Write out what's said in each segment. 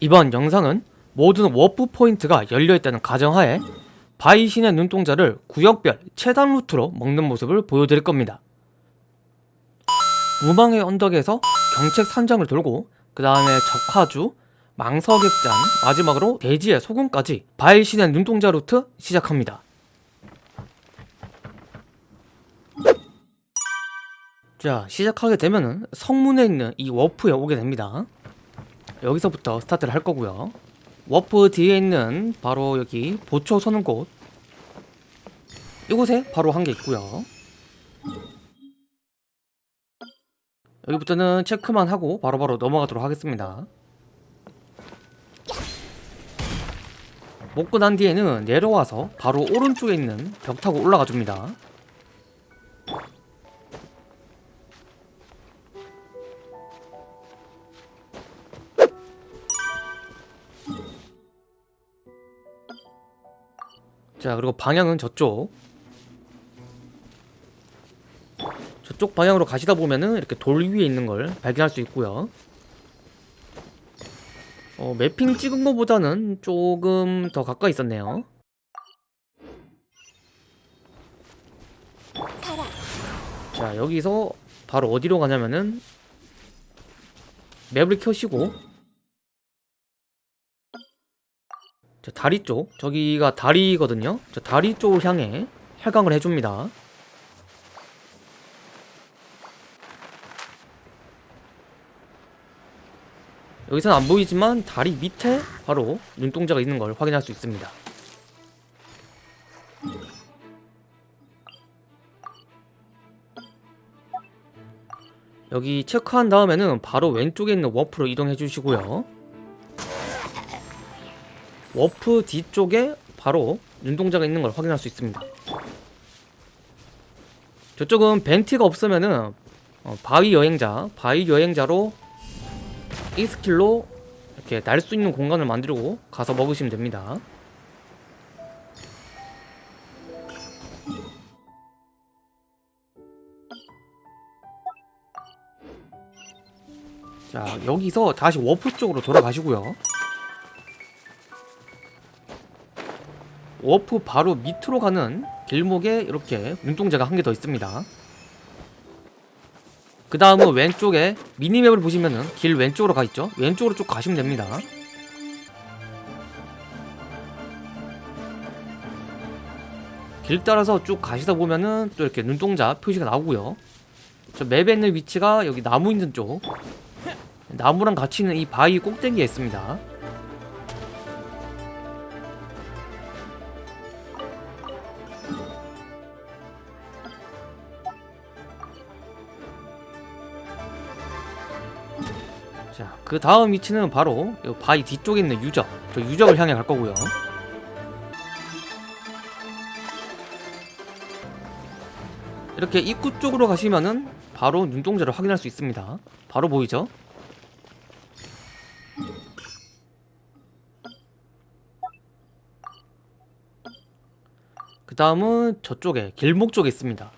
이번 영상은 모든 warp point가 열려있다는 가정하에 바위 신의 눈동자를 구역별 최단 루트로 먹는 모습을 보여드릴 겁니다. 무망의 언덕에서 경책 산장을 돌고 그 다음에 적화주, 망서객잔, 마지막으로 대지의 소금까지 바위 신의 눈동자 루트 시작합니다. 자 시작하게 되면은 성문에 있는 이 워프에 오게 됩니다. 여기서부터 스타트를 할 거고요. 워프 뒤에 있는 바로 여기 보초 서는 곳 이곳에 바로 한 개 있고요. 여기부터는 체크만 하고 바로바로 넘어가도록 하겠습니다. 먹고 난 뒤에는 내려와서 바로 오른쪽에 있는 벽 타고 올라가 줍니다. 자 그리고 방향은 저쪽. 저쪽 방향으로 가시다 보면은 이렇게 돌 위에 있는 걸 발견할 수 있고요. 어, 매핑 찍은 것보다는 조금 더 가까이 있었네요. 자 여기서 바로 어디로 가냐면은 맵을 켜시고 저 다리 쪽 저기가 다리거든요. 저 다리 쪽을 향해 활강을 해줍니다. 여기서는 안 보이지만 다리 밑에 바로 눈동자가 있는 걸 확인할 수 있습니다. 여기 체크한 다음에는 바로 왼쪽에 있는 워프로 이동해 주시고요 워프 뒤쪽에 바로 눈동자가 있는 걸 확인할 수 있습니다. 저쪽은 벤티가 없으면은 어, 바위 여행자 바위 여행자로 이 스킬로 이렇게 날 수 있는 공간을 만들고 가서 먹으시면 됩니다. 자 여기서 다시 워프 쪽으로 돌아가시고요 워프 바로 밑으로 가는 길목에 이렇게 눈동자가 한 개 더 있습니다. 그 다음은 왼쪽에 minimap을 보시면은 길 왼쪽으로 가있죠? 왼쪽으로 쭉 가시면 됩니다. 길 따라서 쭉 가시다 보면은 또 이렇게 눈동자 표시가 나오고요. 저 맵에 있는 위치가 여기 나무 있는 쪽. 나무랑 같이 있는 이 바위 꼭대기에 있습니다 자, 그 다음 위치는 바로 이 바위 뒤쪽에 있는 유적. 저 유적을 향해 갈 거고요. 이렇게 입구 쪽으로 가시면은 바로 눈동자를 확인할 수 있습니다. 바로 보이죠? 그 다음은 저쪽에 길목 쪽에 있습니다.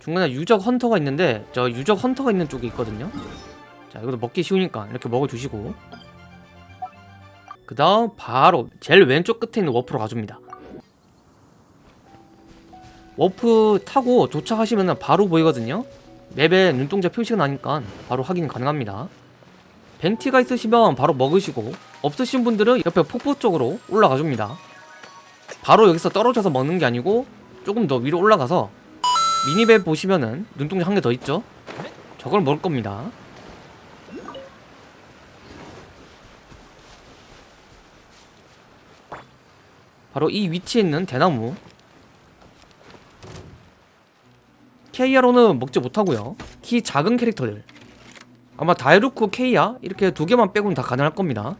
중간에 유적 헌터가 있는데 저 유적 헌터가 있는 쪽에 있거든요. 자 이것도 먹기 쉬우니까 이렇게 먹어주시고. 그 다음 바로 제일 왼쪽 끝에 있는 워프로 가줍니다. 워프 타고 도착하시면 바로 보이거든요. map에 눈동자 표시가 나니까 바로 확인 가능합니다. 벤티가 있으시면 바로 먹으시고 없으신 분들은 옆에 폭포 쪽으로 올라가 줍니다. 바로 여기서 떨어져서 먹는 게 아니고 조금 더 위로 올라가서 minimap 보시면은 눈동자 한 개 더 있죠? 저걸 먹을 겁니다. 바로 이 위치에 있는 대나무. 케이아로는 먹지 못하고요. 키 작은 캐릭터들. 아마 다이루크 케이아 이렇게 두 개만 빼고는 다 가능할 겁니다.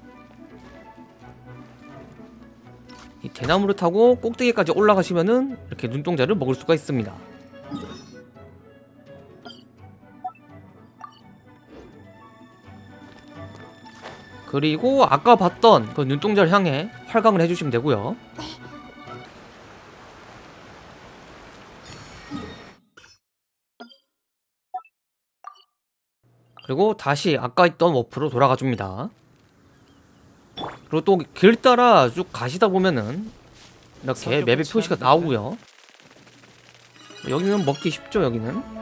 이 대나무를 타고 꼭대기까지 올라가시면은 이렇게 눈동자를 먹을 수가 있습니다 그리고 아까 봤던 그 눈동자를 향해 활강을 해주시면 되고요 그리고 다시 아까 있던 워프로 돌아가 줍니다. 그리고 또 길 따라 쭉 가시다 보면은 이렇게 맵의 표시가 나오고요. 여기는 먹기 쉽죠, 여기는.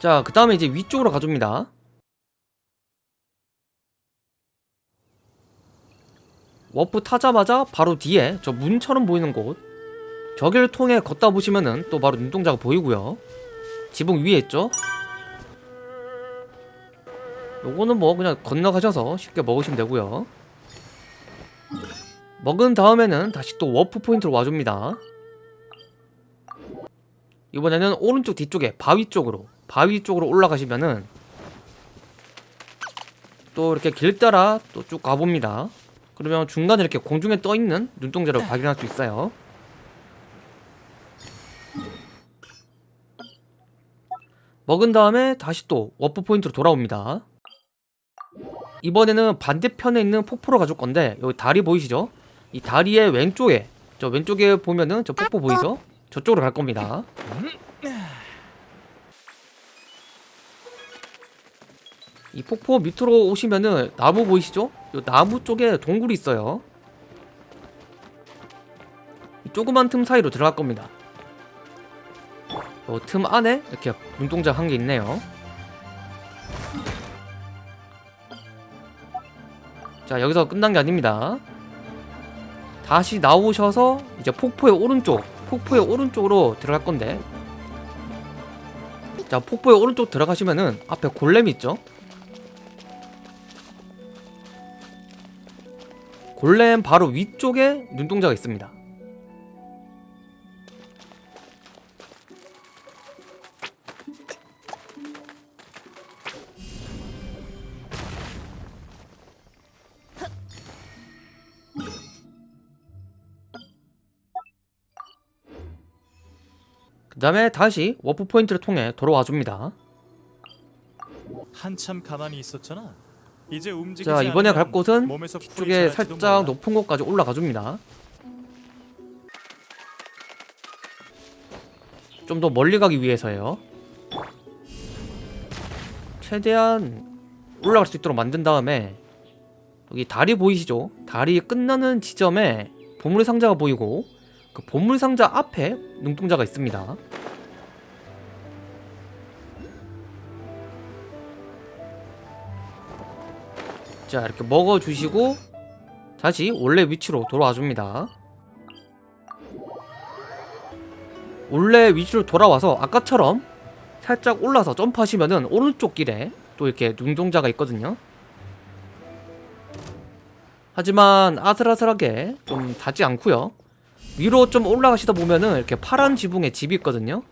자, 그 다음에 이제 위쪽으로 가줍니다. 워프 타자마자 바로 뒤에 저 문처럼 보이는 곳. 저기를 통해 걷다 보시면은 또 바로 눈동자가 보이고요. 지붕 위에 있죠? 요거는 뭐 그냥 건너가셔서 쉽게 먹으시면 되고요. 먹은 다음에는 다시 또 워프 포인트로 와줍니다. 이번에는 오른쪽 뒤쪽에 바위 쪽으로 바위 쪽으로 올라가시면은 또 이렇게 길 따라 또 쭉 가봅니다. 그러면 중간에 이렇게 공중에 떠있는 눈동자를 발견할 수 있어요. 먹은 다음에 다시 또 워프 포인트로 돌아옵니다. 이번에는 반대편에 있는 폭포로 가줄 건데 여기 다리 보이시죠? 이 다리의 왼쪽에 저 왼쪽에 보면은 저 폭포 보이죠? 저쪽으로 갈 겁니다 이 폭포 밑으로 오시면은 나무 보이시죠? 요 나무 쪽에 동굴이 있어요. 이 조그만 틈 사이로 들어갈 겁니다. 요틈 안에 이렇게 눈동자 한 개 있네요. 자 여기서 끝난 게 아닙니다. 다시 나오셔서 이제 폭포의 오른쪽 폭포의 오른쪽으로 들어갈 건데. 자 폭포의 오른쪽 들어가시면은 앞에 골렘이 있죠 골렘 바로 위쪽에 눈동자가 있습니다 그 다음에 다시 워프 포인트를 통해 돌아와 줍니다 한참 가만히 있었잖아. 자 이번에 갈 곳은 뒤쪽에 살짝. 높은 곳까지 올라가 줍니다 좀 더 멀리 가기 위해서요 최대한 올라갈 수 있도록 만든 다음에 여기 다리 보이시죠? 다리 끝나는 지점에 보물 상자가 보이고 그 보물 상자 앞에 눈동자가 있습니다 자 이렇게 먹어주시고 다시 원래 위치로 돌아와 줍니다. 원래 위치로 돌아와서 아까처럼 살짝 올라서 점프하시면은 오른쪽 길에 또 이렇게 눈동자가 있거든요. 하지만 아슬아슬하게 좀 닿지 않고요. 위로 좀 올라가시다 보면은 이렇게 파란 지붕에 집이 있거든요.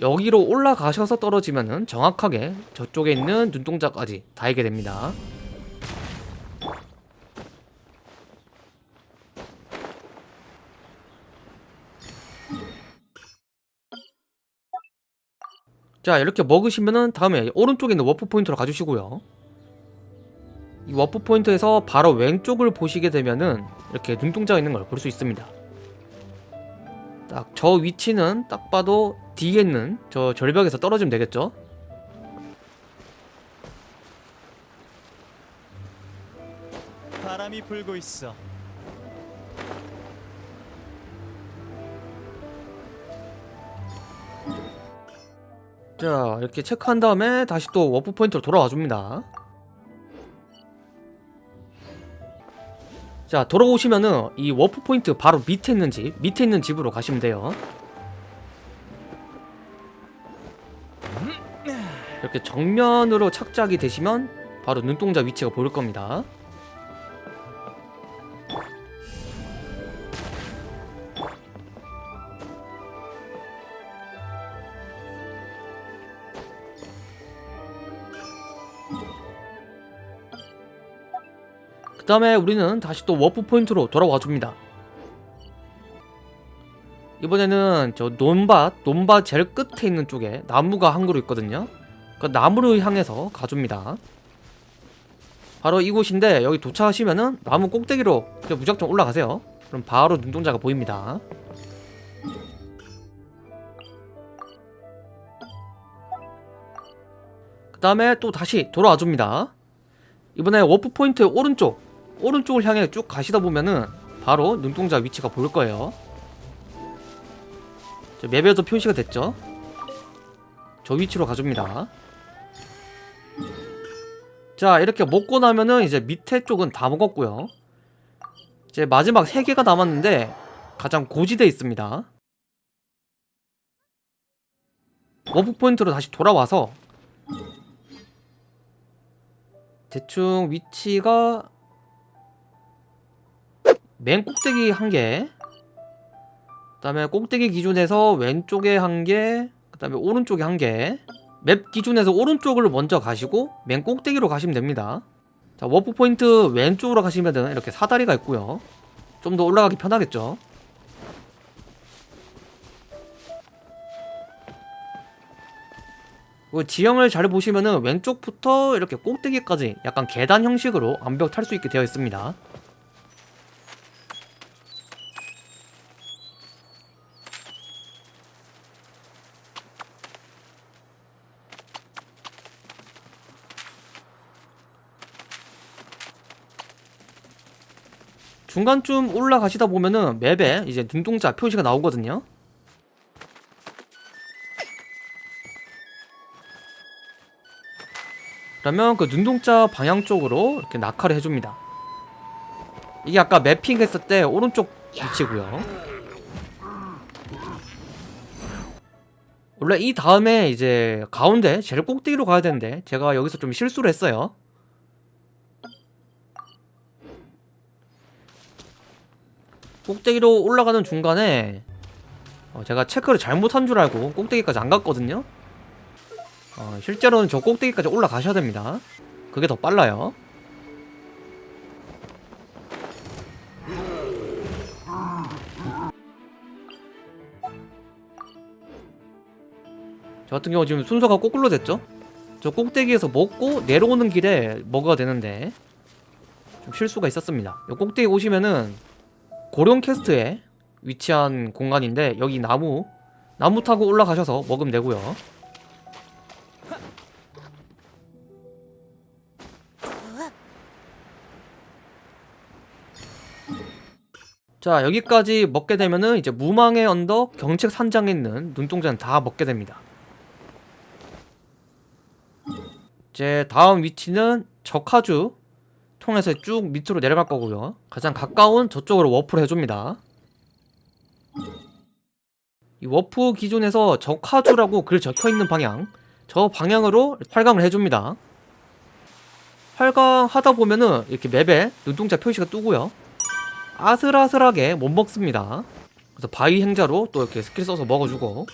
여기로 올라가셔서 떨어지면은 정확하게 저쪽에 있는 눈동자까지 닿게 됩니다 자 이렇게 먹으시면은 다음에 오른쪽에 있는 워프 포인트로 가주시고요. 이 워프 포인트에서 바로 왼쪽을 보시게 되면은 이렇게 눈동자가 있는 걸 볼 수 있습니다. 딱 저 위치는 딱 봐도 뒤에 있는 저 절벽에서 떨어지면 되겠죠? 바람이 불고 있어. 자 이렇게 체크한 다음에 다시 또 워프 포인트로 돌아와 줍니다. 자 돌아오시면은 이 워프 포인트 바로 밑에 있는 집 밑에 있는 집으로 가시면 돼요. 이렇게 정면으로 착지가 되시면 바로 눈동자 위치가 보일 겁니다 그 다음에 우리는 다시 또 워프 포인트로 돌아와 줍니다. 이번에는 저 논밭, 논밭 제일 끝에 있는 쪽에 나무가 한 그루 있거든요. 그 나무를 향해서 가줍니다. 바로 이곳인데 여기 도착하시면은 나무 꼭대기로 무작정 올라가세요. 그럼 바로 눈동자가 보입니다. 그 다음에 또 다시 돌아와줍니다. 이번에 워프 포인트 오른쪽. 오른쪽을 향해 쭉 가시다 보면은 바로 눈동자 위치가 보일 거예요. 저 map에도 표시가 됐죠? 저 위치로 가줍니다. 자 이렇게 먹고 나면은 이제 밑에 쪽은 다 먹었고요. 이제 마지막 3개가 남았는데 가장 고지대에 있습니다. 워프 포인트로 다시 돌아와서 대충 위치가 맨 꼭대기 한 개, 그 다음에 꼭대기 기준에서 왼쪽에 한 개, 그 다음에 오른쪽에 한 개. map 기준에서 오른쪽을 먼저 가시고 맨 꼭대기로 가시면 됩니다. 자, 워프 포인트 왼쪽으로 가시면 이렇게 사다리가 있고요. 좀 더 올라가기 편하겠죠. 그 지형을 잘 보시면은 왼쪽부터 이렇게 꼭대기까지 약간 계단 형식으로 암벽 탈 수 있게 되어 있습니다. 중간쯤 올라가시다 보면은 맵에 이제 눈동자 표시가 나오거든요. 그러면 그 눈동자 방향 쪽으로 이렇게 낙하를 해줍니다. 이게 아까 매핑 했을 때 오른쪽 위치고요. 원래 이 다음에 이제 가운데 제일 꼭대기로 가야 되는데 제가 여기서 좀 실수를 했어요. 꼭대기로 올라가는 중간에 어, 제가 체크를 잘못한 줄 알고 꼭대기까지 안 갔거든요. 어, 실제로는 저 꼭대기까지 올라가셔야 됩니다. 그게 더 빨라요. 저 같은 경우 지금 순서가 거꾸로 됐죠? 저 꼭대기에서 먹고 내려오는 길에 먹어야 되는데 좀 실수가 있었습니다. 요 꼭대기 오시면은 고령 캐스트에 위치한 공간인데 여기 나무 나무 타고 올라가셔서 먹으면 되고요. 자 여기까지 먹게 되면은 이제 무망의 언덕 경책 산장에 있는 눈동자는 다 먹게 됩니다. 이제 다음 위치는 적하주 통해서 쭉 밑으로 내려갈 거고요. 가장 가까운 저쪽으로 워프를 해줍니다. 이 워프 기준에서 적화주라고 글 적혀있는 방향 저 방향으로 활강을 해줍니다. 활강하다 보면은 이렇게 map에 눈동자 표시가 뜨고요. 아슬아슬하게 못 먹습니다. 그래서 바위 행자로 또 이렇게 스킬 써서 먹어주고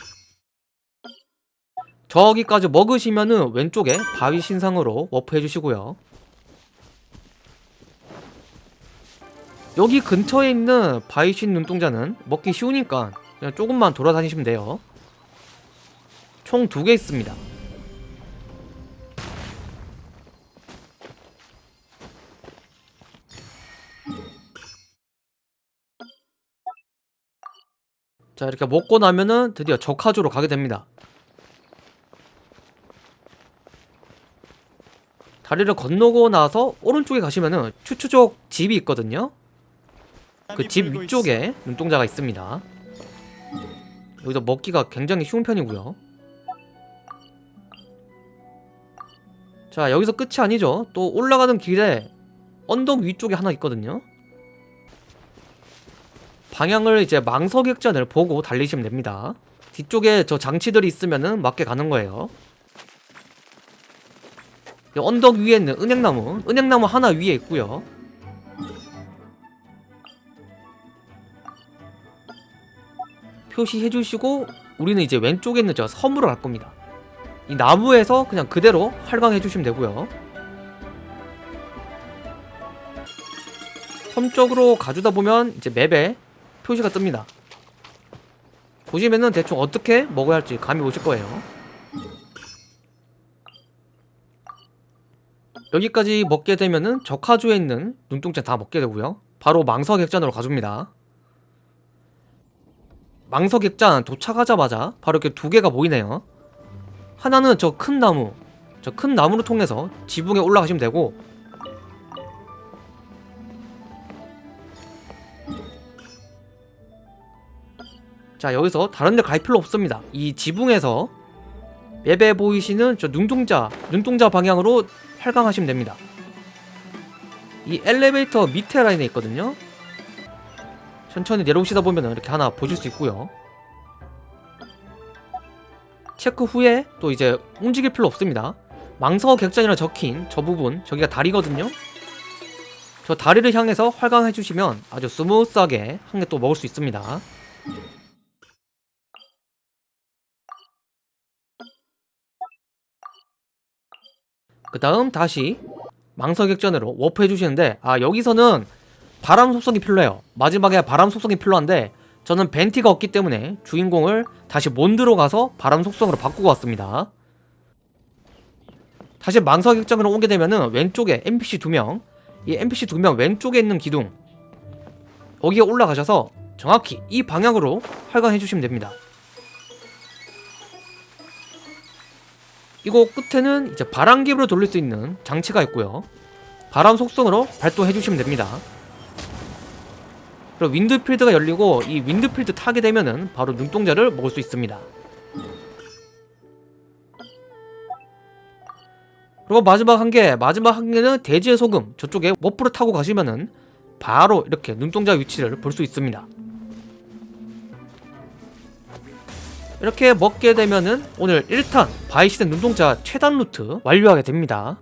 저기까지 먹으시면은 왼쪽에 바위 신상으로 워프 해주시고요. 여기 근처에 있는 바이신 눈동자는 먹기 쉬우니까 그냥 조금만 돌아다니시면 돼요. 총 두 개 있습니다. 자 이렇게 먹고 나면은 드디어 적하주로 가게 됩니다. 다리를 건너고 나서 오른쪽에 가시면은 추추족 집이 있거든요. 그 집 위쪽에 눈동자가 있습니다. 여기서 먹기가 굉장히 쉬운 편이고요. 자 여기서 끝이 아니죠. 또 올라가는 길에 언덕 위쪽에 하나 있거든요. 방향을 이제 망석액전을 보고 달리시면 됩니다. 뒤쪽에 저 장치들이 있으면은 맞게 가는 거예요. 이 언덕 위에 있는 은행나무, 은행나무 하나 위에 있고요. 표시해 주시고 우리는 이제 왼쪽에 있는 저 섬으로 갈 겁니다. 이 나무에서 그냥 그대로 활강해 주시면 되고요. 섬 쪽으로 가주다 보면 이제 맵에 표시가 뜹니다. 보시면은 대충 어떻게 먹어야 할지 감이 오실 거예요. 여기까지 먹게 되면은 적하주에 있는 눈동자 다 먹게 되고요. 바로 망석액전으로 가줍니다. 망석액잔 도착하자마자 바로 이렇게 두 개가 보이네요. 하나는 저 큰 나무 저 큰 나무를 통해서 지붕에 올라가시면 되고 자 여기서 다른 데 갈 필요 없습니다. 이 지붕에서 map에 보이시는 저 눈동자 눈동자 방향으로 활강하시면 됩니다. 이 엘리베이터 밑에 라인에 있거든요 천천히 내려오시다 보면 이렇게 하나 보실 수 있고요. 체크 후에 또 이제 움직일 필요 없습니다. 망서 객잔이라 적힌 저 부분 저기가 다리거든요. 저 다리를 향해서 활강해 주시면 아주 스무스하게 한 개 또 먹을 수 있습니다. 그 다음 다시 망서 객전으로 워프 해주시는데 아 여기서는 바람 속성이 필요해요. 마지막에 바람 속성이 필요한데 저는 벤티가 없기 때문에 주인공을 다시 몬드로 가서 바람 속성으로 바꾸고 왔습니다. 다시 망서 객잔으로 오게 되면은 왼쪽에 NPC 두명 이 NPC 두 명 왼쪽에 있는 기둥 여기에 올라가셔서 정확히 이 방향으로 활강해 주시면 됩니다. 이거 끝에는 이제 바람기으로 돌릴 수 있는 장치가 있고요. 바람 속성으로 발동해 주시면 됩니다 그리고 윈드필드가 열리고 이 윈드필드 타게 되면은 바로 눈동자를 먹을 수 있습니다. 그리고 마지막 한 개, 마지막 한 개는 대지의 소금 저쪽에 워프를 타고 가시면은 바로 이렇게 눈동자 위치를 볼 수 있습니다. 이렇게 먹게 되면은 오늘 1탄 바이시드 눈동자 최단 루트 완료하게 됩니다